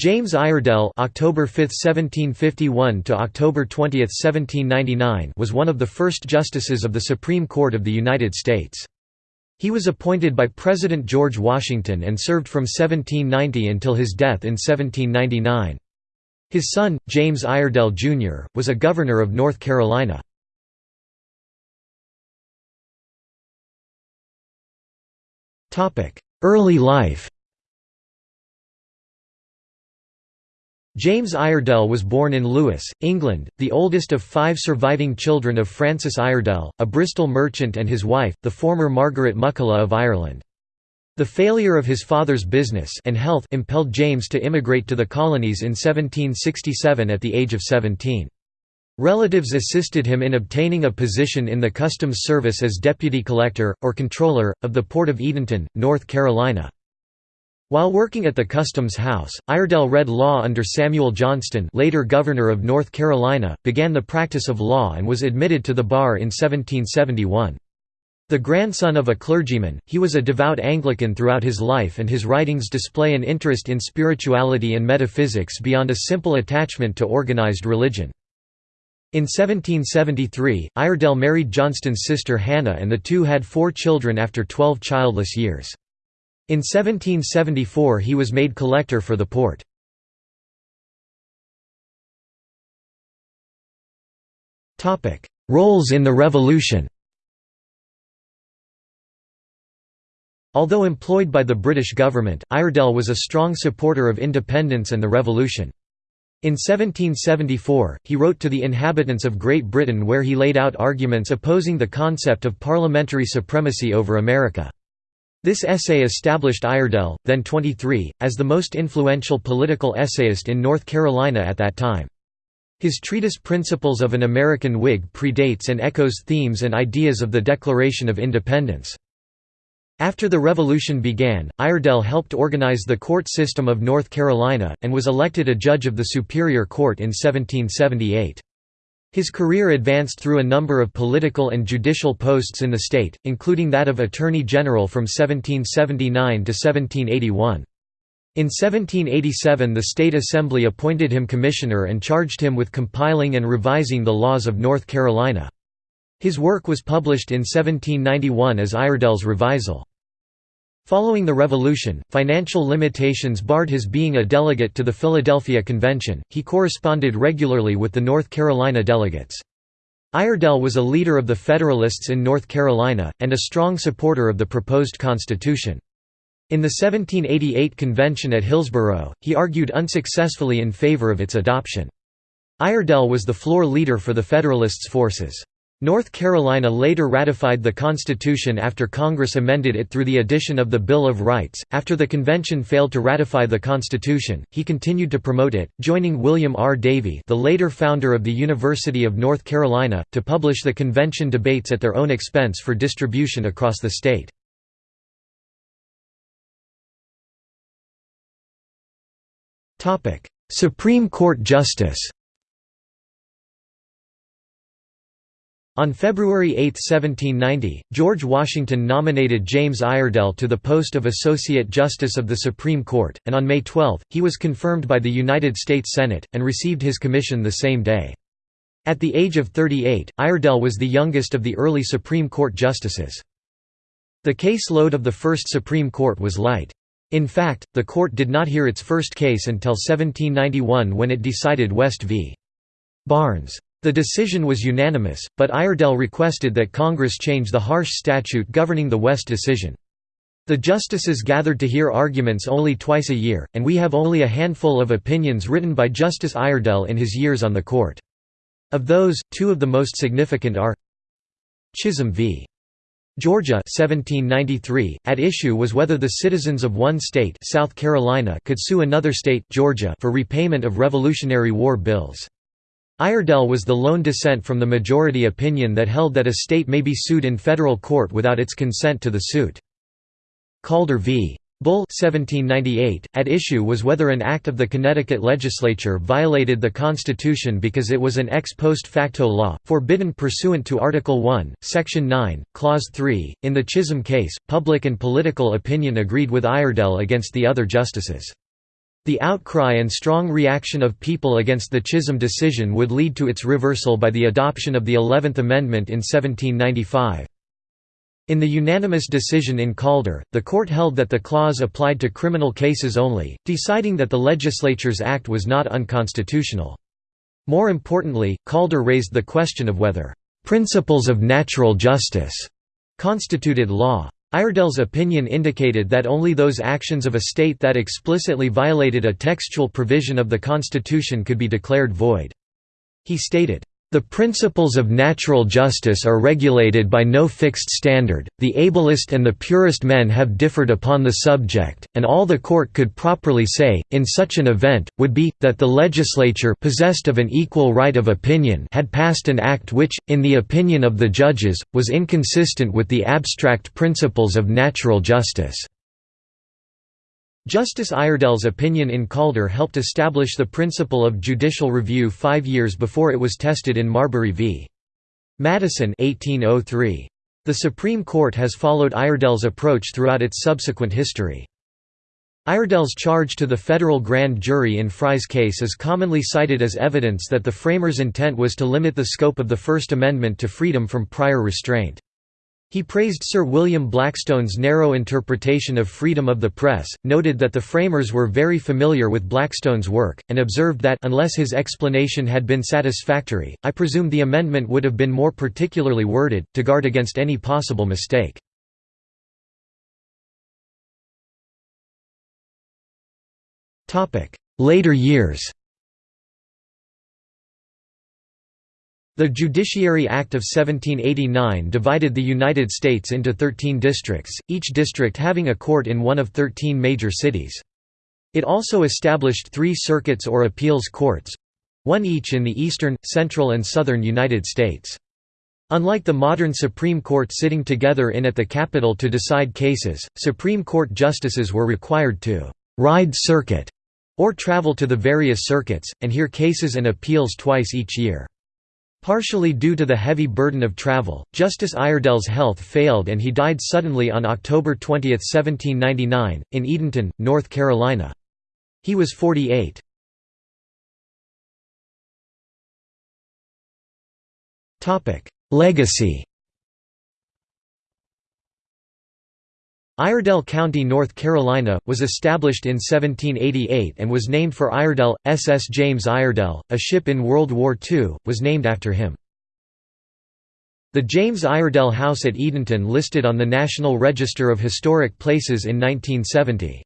James Iredell October 5, 1751 to October 20, 1799 was one of the first justices of the Supreme Court of the United States. He was appointed by President George Washington and served from 1790 until his death in 1799. His son, James Iredell, Jr., was a governor of North Carolina. Early life James Iredell was born in Lewes, England, the oldest of five surviving children of Francis Iredell, a Bristol merchant and his wife, the former Margaret McCulloh of Ireland. The failure of his father's business and health impelled James to immigrate to the colonies in 1767 at the age of 17. Relatives assisted him in obtaining a position in the Customs Service as Deputy Collector, or Controller, of the Port of Edenton, North Carolina. While working at the Customs House, Iredell read law under Samuel Johnston later Governor of North Carolina, began the practice of law and was admitted to the bar in 1771. The grandson of a clergyman, he was a devout Anglican throughout his life and his writings display an interest in spirituality and metaphysics beyond a simple attachment to organized religion. In 1773, Iredell married Johnston's sister Hannah and the two had four children after twelve childless years. In 1774 he was made collector for the port. Roles in the Revolution Although employed by the British government, Iredell was a strong supporter of independence and the revolution. In 1774, he wrote to the inhabitants of Great Britain where he laid out arguments opposing the concept of parliamentary supremacy over America. This essay established Iredell, then 23, as the most influential political essayist in North Carolina at that time. His treatise Principles of an American Whig predates and echoes themes and ideas of the Declaration of Independence. After the Revolution began, Iredell helped organize the court system of North Carolina, and was elected a judge of the Superior Court in 1778. His career advanced through a number of political and judicial posts in the state, including that of Attorney General from 1779 to 1781. In 1787 the State Assembly appointed him commissioner and charged him with compiling and revising the laws of North Carolina. His work was published in 1791 as Iredell's Revisal. Following the Revolution, financial limitations barred his being a delegate to the Philadelphia Convention. He corresponded regularly with the North Carolina delegates. Iredell was a leader of the Federalists in North Carolina, and a strong supporter of the proposed Constitution. In the 1788 convention at Hillsborough, he argued unsuccessfully in favor of its adoption. Iredell was the floor leader for the Federalists' forces. North Carolina later ratified the Constitution after Congress amended it through the addition of the Bill of Rights. After the convention failed to ratify the Constitution, he continued to promote it, joining William R. Davie, the later founder of the University of North Carolina, to publish the convention debates at their own expense for distribution across the state. Topic: Supreme Court Justice. On February 8, 1790, George Washington nominated James Iredell to the post of Associate Justice of the Supreme Court, and on May 12, he was confirmed by the United States Senate, and received his commission the same day. At the age of 38, Iredell was the youngest of the early Supreme Court justices. The case load of the first Supreme Court was light. In fact, the court did not hear its first case until 1791 when it decided West v. Barnes. The decision was unanimous, but Iredell requested that Congress change the harsh statute governing the West decision. The justices gathered to hear arguments only twice a year, and we have only a handful of opinions written by Justice Iredell in his years on the court. Of those, two of the most significant are Chisholm v. Georgia 1793, at issue was whether the citizens of one state South Carolina could sue another state Georgia for repayment of Revolutionary War bills. Iredell was the lone dissent from the majority opinion that held that a state may be sued in federal court without its consent to the suit. Calder v. Bull 1798, at issue was whether an act of the Connecticut legislature violated the Constitution because it was an ex post facto law, forbidden pursuant to Article 1, Section 9, Clause 3. In the Chisholm case, public and political opinion agreed with Iredell against the other justices. The outcry and strong reaction of people against the Chisholm decision would lead to its reversal by the adoption of the Eleventh Amendment in 1795. In the unanimous decision in Calder, the court held that the clause applied to criminal cases only, deciding that the legislature's act was not unconstitutional. More importantly, Calder raised the question of whether "...principles of natural justice," constituted law. Iredell's opinion indicated that only those actions of a state that explicitly violated a textual provision of the Constitution could be declared void. He stated, the principles of natural justice are regulated by no fixed standard, the ablest and the purest men have differed upon the subject, and all the court could properly say, in such an event, would be, that the legislature possessed of an equal right of opinion had passed an act which, in the opinion of the judges, was inconsistent with the abstract principles of natural justice. Justice Iredell's opinion in Calder helped establish the principle of judicial review five years before it was tested in Marbury v. Madison 1803. The Supreme Court has followed Iredell's approach throughout its subsequent history. Iredell's charge to the federal grand jury in Fry's case is commonly cited as evidence that the framers' intent was to limit the scope of the First Amendment to freedom from prior restraint. He praised Sir William Blackstone's narrow interpretation of freedom of the press, noted that the framers were very familiar with Blackstone's work, and observed that unless his explanation had been satisfactory, I presume the amendment would have been more particularly worded, to guard against any possible mistake. Later years The Judiciary Act of 1789 divided the United States into 13 districts, each district having a court in one of 13 major cities. It also established three circuits or appeals courts—one each in the eastern, central and southern United States. Unlike the modern Supreme Court sitting together in at the capital to decide cases, Supreme Court justices were required to «ride circuit» or travel to the various circuits, and hear cases and appeals twice each year. Partially due to the heavy burden of travel, Justice Iredell's health failed and he died suddenly on October 20, 1799, in Edenton, North Carolina. He was 48. Legacy Iredell County, North Carolina, was established in 1788 and was named for Iredell. SS James Iredell, a ship in World War II, was named after him. The James Iredell House at Edenton listed on the National Register of Historic Places in 1970.